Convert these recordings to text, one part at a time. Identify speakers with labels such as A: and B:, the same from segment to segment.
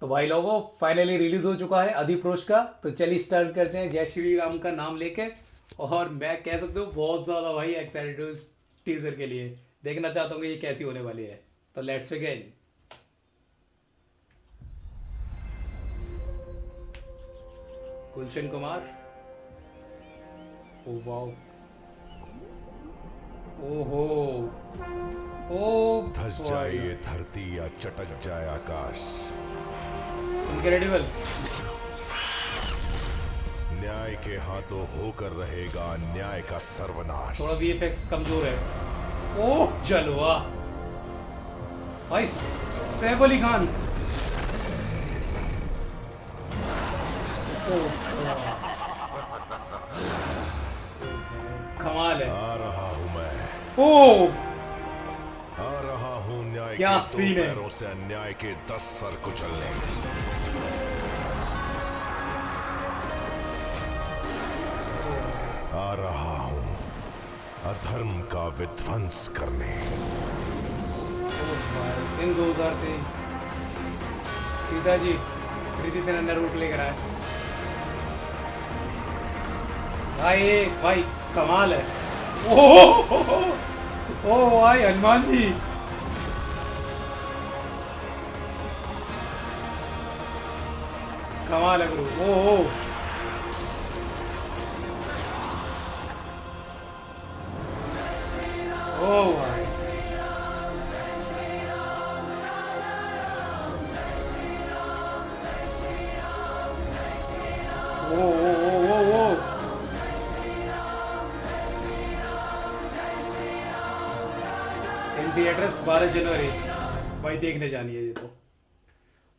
A: तो भाई लोगों फाइनली रिलीज़ हो चुका है अधिप्रोश का। तो चलिए स्टार्ट करते हैं। जय श्री राम का नाम लेके। और मैं कह सकता हूँ बहुत ज़्यादा भाई एक्साइटेड हूँ टीजर के लिए। देखना चाहता हूँ कि ये कैसी होने वाली है। तो let's begin Gulshan Kumar. Oh wow. ओहो। ओ
B: धस जाए धरती या चटक जाए आकाश।
A: इनक्रेडिबल
B: न्याय के हाथों होकर रहेगा न्याय का सर्वनाश।
A: थोड़ा वीएफएक्स कमज़ोर है। ओह जलवा। भाई सैफ अली खान कमाल है।
B: आ रहा हूँ मैं।
A: ओ
B: आ रहा हूँ न्याय
A: क्या
B: के
A: सीन है।
B: से अन्याय के दस सर कुचलने। आ रहा हूँ, अधर्म का विध्वंस करने।
A: इन 2023 सीता जी, प्रीति से नन्ना रूट लेकर आए। भाई भाई, कमाल है। ओह ओ भाई, हनुमान जी। कमाल है गुरु ओ ओ इन थिएटर्स 12 जनवरी। भाई देखने जानी है ये तो।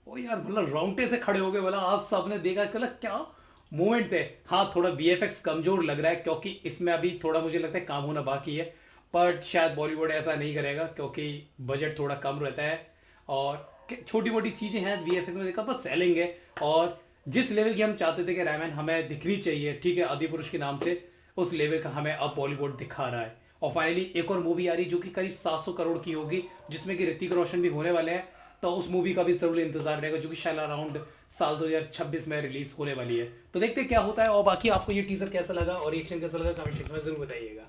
A: ओ यार मतलब राउंटे से खड़े हो गए, बोला आप सबने देखा, कल क्या मूवमेंट है। हाँ थोड़ा वीएफएक्स कमज़ोर लग रहा है, क्योंकि इसमें अभी थोड़ा मुझे लगता है काम होना बाकी है। बट शायद बॉलीवुड ऐसा नहीं करेगा, क्योंकि बजट थोड़ा कम रहता है और छोटी मोटी चीज़ें हैं वीएफएक्स में देखा बस सेलिंग है। और जिस लेवल की हम चाहते थे कि रामायण हमें दिखनी चाहिए, ठीक है, आदि पुरुष के नाम से, उस लेवल का हमें अब बॉलीवुड दिखा रहा है। और फाइनली एक और मूवी आ रही जो कि करीब 700 करोड़ की होगी, जिसमें कि ऋतिक रोशन भी होने वाले हैं। तो उस मूवी का भी ज़रूर इंतज़ार रहेगा, जो कि शायद अराउंड साल 2026 में रिलीज़ होने वाली है। तो देखते क्या होता है, और बाकी आपको ये टीजर कैसा लगा और रिएक्शन कैसा लगा कमेंट सेक्शन में ज़रूर बताइएगा।